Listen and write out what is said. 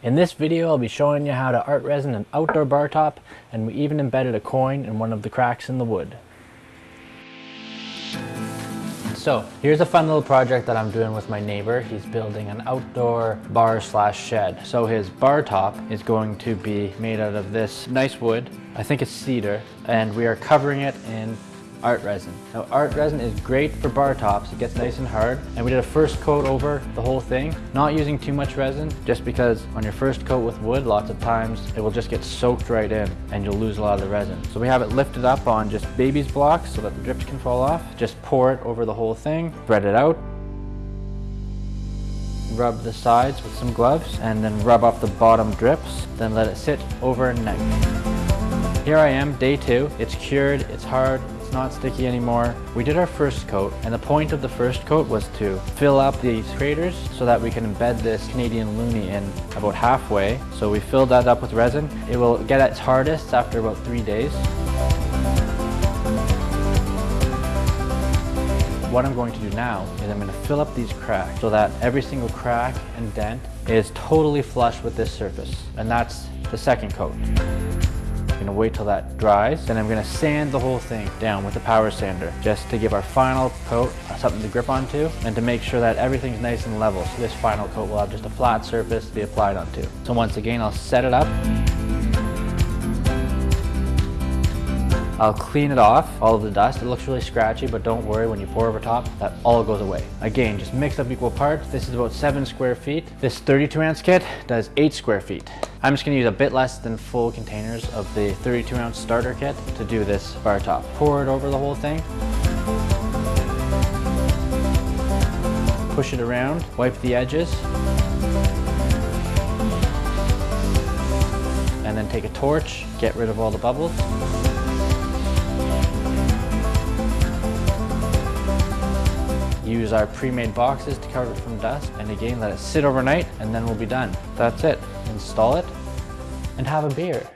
In this video, I'll be showing you how to ArtResin an outdoor bar top, and we even embedded a coin in one of the cracks in the wood. So here's a fun little project that I'm doing with my neighbor. He's building an outdoor bar slash shed. So his bar top is going to be made out of this nice wood. I think it's cedar, and we are covering it in ArtResin. Now ArtResin is great for bar tops. It gets nice and hard. And we did a first coat over the whole thing, not using too much resin, just because on your first coat with wood, lots of times it will just get soaked right in and you'll lose a lot of the resin. So we have it lifted up on just baby's blocks so that the drips can fall off. Just pour it over the whole thing, spread it out, rub the sides with some gloves and then rub off the bottom drips, then let it sit overnight. Here I am, day two. It's cured, it's hard, it's not sticky anymore. We did our first coat and the point of the first coat was to fill up these craters so that we can embed this Canadian loonie in about halfway. So we filled that up with resin. It will get its hardest after about three days. What I'm going to do now is I'm going to fill up these cracks so that every single crack and dent is totally flush with this surface. And that's the second coat gonna wait till that dries. Then I'm gonna sand the whole thing down with a power sander just to give our final coat something to grip onto and to make sure that everything's nice and level. So this final coat will have just a flat surface to be applied onto. So once again, I'll set it up. I'll clean it off, all of the dust. It looks really scratchy, but don't worry, when you pour over top, that all goes away. Again, just mix up equal parts. This is about seven square feet. This 32 ounce kit does eight square feet. I'm just gonna use a bit less than full containers of the 32 ounce starter kit to do this bar top. Pour it over the whole thing. Push it around, wipe the edges. And then take a torch, get rid of all the bubbles. Use our pre-made boxes to cover it from dust and again let it sit overnight and then we'll be done. That's it. Install it and have a beer.